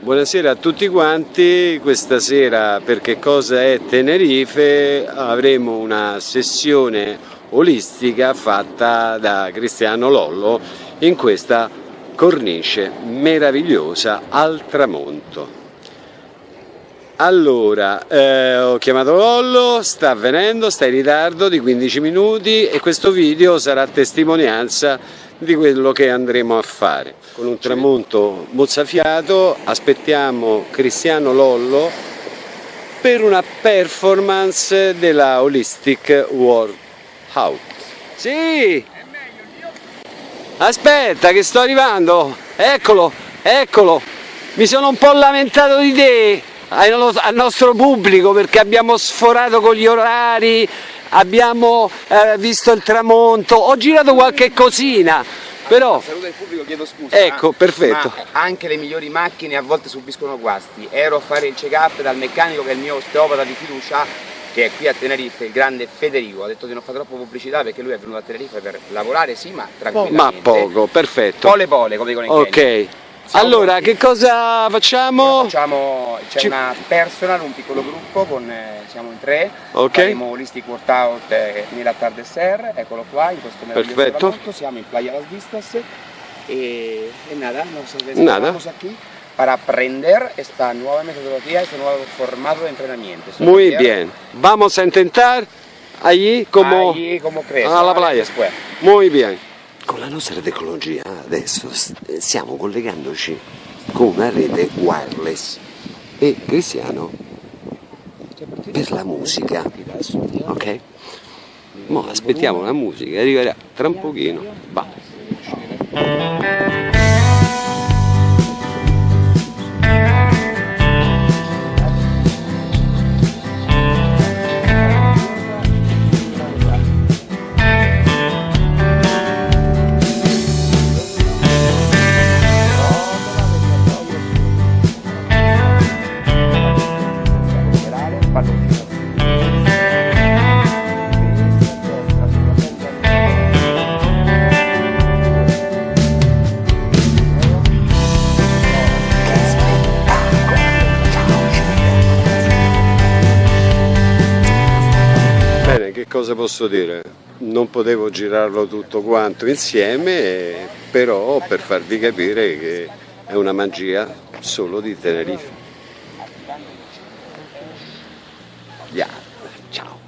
Buonasera a tutti quanti, questa sera per che cosa è Tenerife avremo una sessione olistica fatta da Cristiano Lollo in questa cornice meravigliosa al tramonto. Allora, eh, ho chiamato Lollo, sta avvenendo, sta in ritardo di 15 minuti e questo video sarà testimonianza di quello che andremo a fare. Con un tramonto mozzafiato aspettiamo Cristiano Lollo per una performance della Holistic World Out. Sì! Aspetta che sto arrivando, eccolo, eccolo, mi sono un po' lamentato di te al nostro pubblico perché abbiamo sforato con gli orari, abbiamo eh, visto il tramonto, ho girato qualche cosina, però... Saluto il pubblico, chiedo scusa. Ecco, perfetto. anche le migliori macchine a volte subiscono guasti. Ero a fare il check-up dal meccanico che è il mio osteopata di fiducia, che è qui a Tenerife, il grande Federico. Ha detto di non fare troppo pubblicità perché lui è venuto a Tenerife per lavorare, sì, ma tranquillamente. Ma poco, perfetto. Pole pole, come dicono in Ok. Kenya. Allora, che cosa facciamo? Facciamo, c'è una personal, un piccolo gruppo, con, eh, siamo in tre, Ok. faremo holistic workout eh, nell'attardecer, eccolo qua, in questo meraviglioso tramonto, siamo in Playa Las Vistas e, e nada, nos Nada. estamos aquí para aprender esta nueva metodología, este nuevo formato de entrenamiento. Muy bien. Vamos a intentar allí como Allí como crees, alla ¿vale? playa. Después. Muy bien. Con la nostra tecnologia adesso stiamo collegandoci con una rete wireless e Cristiano per la musica, ok? Mo aspettiamo la musica, arriverà tra un pochino. che cosa posso dire? Non potevo girarlo tutto quanto insieme, però per farvi capire che è una magia solo di Tenerife. Yeah. Ciao!